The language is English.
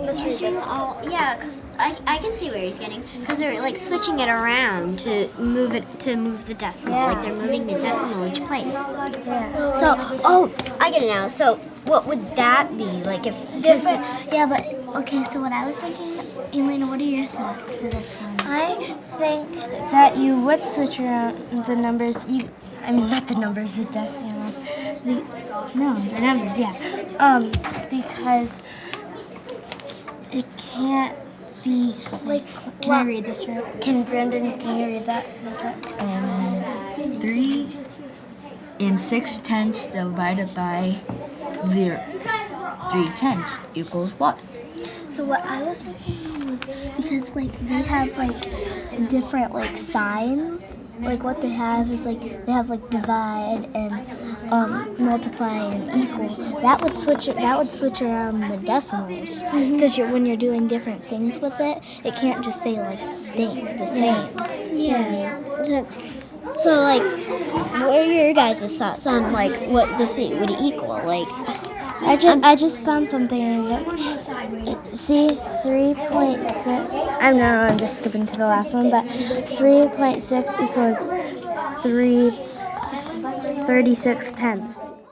let's read this. Oh, yeah, because I, I can see where he's getting because they're like switching it around to move it to move the decimal. Yeah. Like they're moving the decimal each place. Yeah. So, oh, I get it now. So, what would that be like if Different. Yeah, but okay. So what I was thinking, Elena, what are your thoughts for this one? I think that you would switch around the numbers. You, I mean, not the numbers, the decimals. The, no, the numbers. Yeah. Um, because it can't be like. Can I read this right? Can Brandon? Can you read that? Um, three and six tenths divided by zero. Three tenths equals what? So what I was thinking because like they have like different like signs. Like what they have is like they have like divide and um, multiply and equal. That would switch it. That would switch around the decimals because you're when you're doing different things with it, it can't just say like stay the same. yeah. So, so, like, what are your guys' thoughts on like what the C would equal? Like, I just I just found something. See, three point six. I'm know I'm just skipping to the last one, but three point six equals three thirty six tenths.